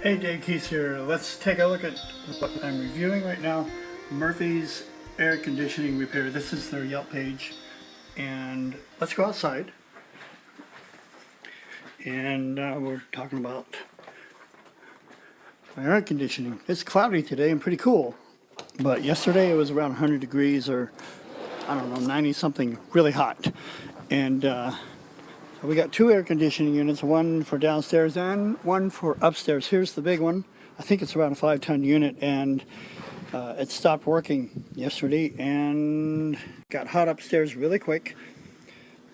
Hey, Dave Keith here. Let's take a look at what I'm reviewing right now. Murphy's air conditioning repair. This is their Yelp page. And let's go outside. And uh, we're talking about air conditioning. It's cloudy today and pretty cool. But yesterday it was around 100 degrees or, I don't know, 90 something, really hot. And uh, so we got two air conditioning units, one for downstairs and one for upstairs. Here's the big one. I think it's around a five ton unit and uh, it stopped working yesterday and got hot upstairs really quick.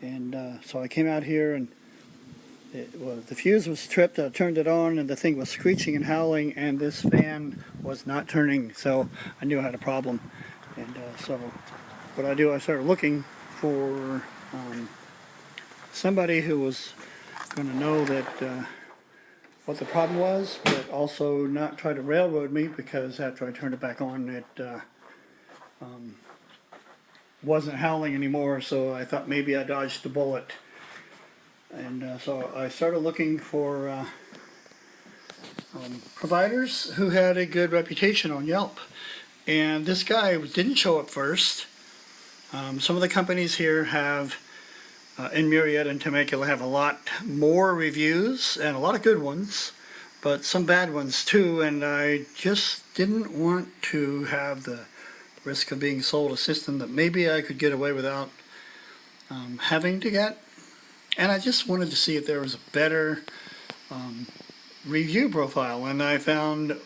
And uh, so I came out here and it, well, the fuse was tripped. I turned it on and the thing was screeching and howling and this fan was not turning. So I knew I had a problem. And uh, so what I do, I started looking for um, somebody who was going to know that uh, what the problem was, but also not try to railroad me because after I turned it back on, it uh, um, wasn't howling anymore. So I thought maybe I dodged a bullet, and uh, so I started looking for uh, um, providers who had a good reputation on Yelp. And this guy didn't show up first. Um, some of the companies here have uh, in Murrieta and Temecula have a lot more reviews and a lot of good ones, but some bad ones too, and I just didn't want to have the risk of being sold a system that maybe I could get away without um, having to get. And I just wanted to see if there was a better um, review profile, and I found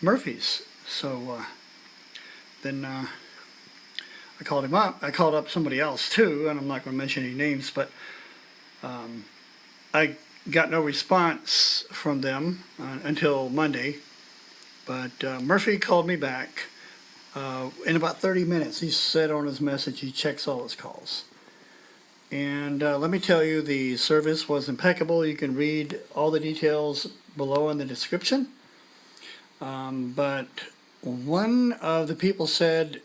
Murphy's. So uh, then uh, I called him up. I called up somebody else too, and I'm not going to mention any names, but um, I got no response from them uh, until Monday. But uh, Murphy called me back uh, in about 30 minutes. He said on his message he checks all his calls. And uh, let me tell you, the service was impeccable. You can read all the details below in the description. Um, but one of the people said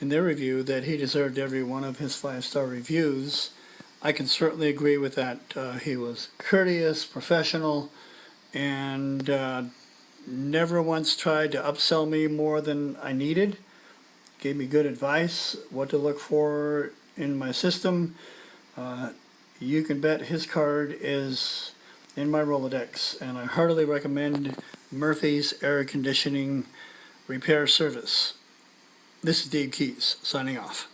in their review that he deserved every one of his five-star reviews. I can certainly agree with that. Uh, he was courteous, professional, and uh, never once tried to upsell me more than I needed. Gave me good advice, what to look for in my system. Uh, you can bet his card is in my Rolodex, and I heartily recommend Murphy's Air Conditioning Repair Service. This is Dave Keys, signing off.